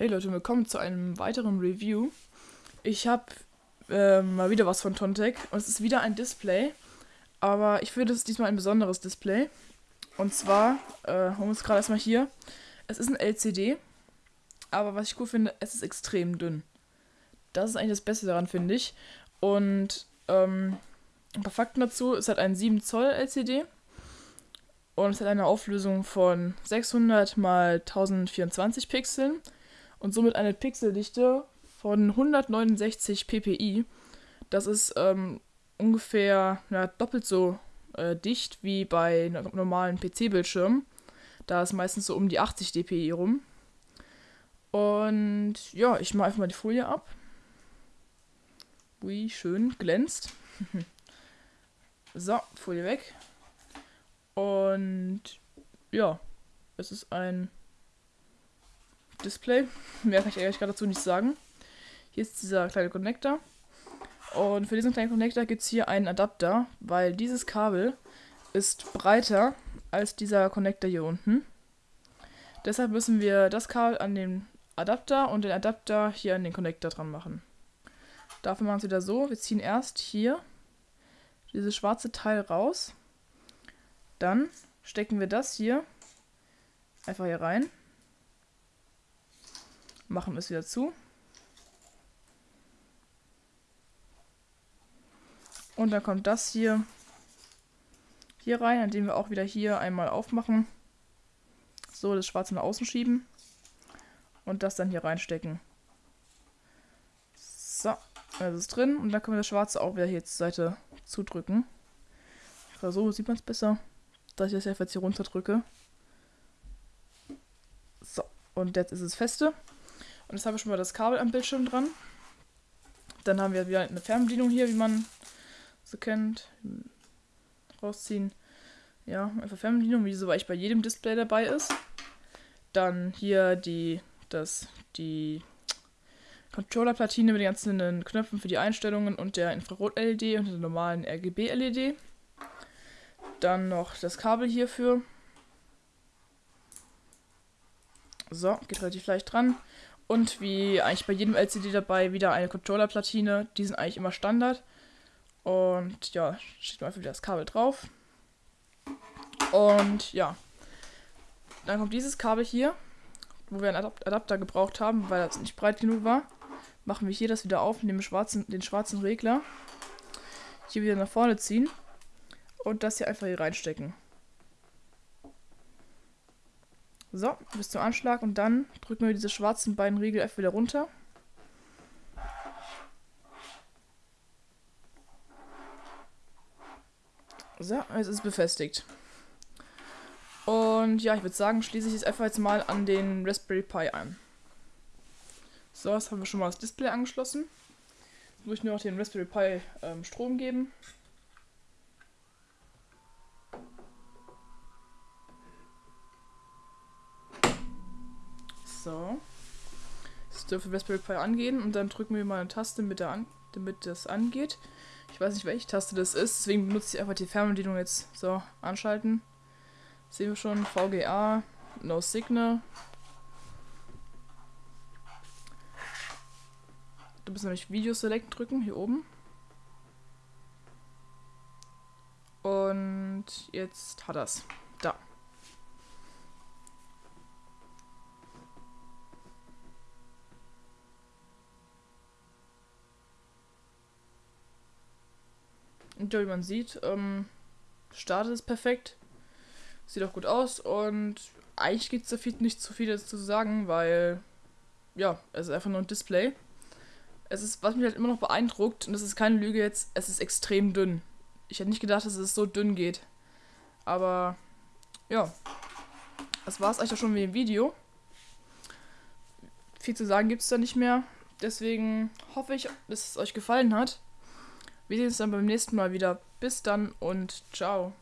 Hey Leute, willkommen zu einem weiteren Review. Ich habe äh, mal wieder was von Tontec und es ist wieder ein Display, aber ich finde es diesmal ein besonderes Display. Und zwar, äh, haben wir es gerade erstmal hier, es ist ein LCD, aber was ich cool finde, es ist extrem dünn. Das ist eigentlich das Beste daran, finde ich. Und ähm, ein paar Fakten dazu, es hat einen 7 Zoll LCD und es hat eine Auflösung von 600 x 1024 Pixeln und somit eine Pixeldichte von 169 ppi. Das ist ähm, ungefähr ja, doppelt so äh, dicht wie bei normalen PC-Bildschirmen. Da ist meistens so um die 80 dpi rum. Und ja, ich mache einfach mal die Folie ab. Wie schön glänzt. so, Folie weg. Und ja, es ist ein Display. Mehr kann ich eigentlich gerade dazu nicht sagen. Hier ist dieser kleine Connector. Und für diesen kleinen Connector gibt es hier einen Adapter, weil dieses Kabel ist breiter als dieser Connector hier unten. Deshalb müssen wir das Kabel an den Adapter und den Adapter hier an den Connector dran machen. Dafür machen wir es wieder so, wir ziehen erst hier dieses schwarze Teil raus. Dann stecken wir das hier einfach hier rein machen wir es wieder zu. Und dann kommt das hier hier rein, indem wir auch wieder hier einmal aufmachen. So, das Schwarze nach außen schieben. Und das dann hier reinstecken. So, das ist drin. Und dann können wir das Schwarze auch wieder hier zur Seite zudrücken. So sieht man es besser, dass ich das jetzt hier runter drücke. So, und jetzt ist es feste. Und jetzt haben wir schon mal das Kabel am Bildschirm dran. Dann haben wir wieder eine Fernbedienung hier, wie man so kennt. Rausziehen. Ja, einfach Fernbedienung, wie so eigentlich bei jedem Display dabei ist. Dann hier die, das, die Controller-Platine mit den ganzen Knöpfen für die Einstellungen und der Infrarot-LED und der normalen RGB-LED. Dann noch das Kabel hierfür. So, geht relativ leicht dran. Und wie eigentlich bei jedem LCD dabei wieder eine Controller-Platine. Die sind eigentlich immer Standard. Und ja, steht einfach wieder das Kabel drauf. Und ja, dann kommt dieses Kabel hier, wo wir einen Adapter gebraucht haben, weil das nicht breit genug war. Machen wir hier das wieder auf, nehmen schwarzen, den schwarzen Regler. Hier wieder nach vorne ziehen. Und das hier einfach hier reinstecken. So, bis zum Anschlag und dann drücken wir diese schwarzen beiden Riegel einfach wieder runter. So, jetzt ist es befestigt. Und ja, ich würde sagen, schließe ich es einfach jetzt mal an den Raspberry Pi an. So, jetzt haben wir schon mal das Display angeschlossen. Jetzt muss ich nur noch den Raspberry Pi ähm, Strom geben. So. Das dürfte Raspberry Pi angehen und dann drücken wir mal eine Taste, damit, an, damit das angeht. Ich weiß nicht, welche Taste das ist, deswegen benutze ich einfach die Fernbedienung jetzt. So, anschalten. Sehen wir schon, VGA, No Signal. Du musst nämlich Video Select drücken, hier oben. Und jetzt hat das. Da. Und ja, wie man sieht, ähm, startet es perfekt. Sieht auch gut aus und eigentlich gibt es da viel, nicht zu viel dazu zu sagen, weil ja, es ist einfach nur ein Display. Es ist, was mich halt immer noch beeindruckt, und das ist keine Lüge jetzt, es ist extrem dünn. Ich hätte nicht gedacht, dass es so dünn geht. Aber ja, das war es eigentlich auch schon wie im Video. Viel zu sagen gibt es da nicht mehr. Deswegen hoffe ich, dass es euch gefallen hat. Wir sehen uns dann beim nächsten Mal wieder. Bis dann und ciao.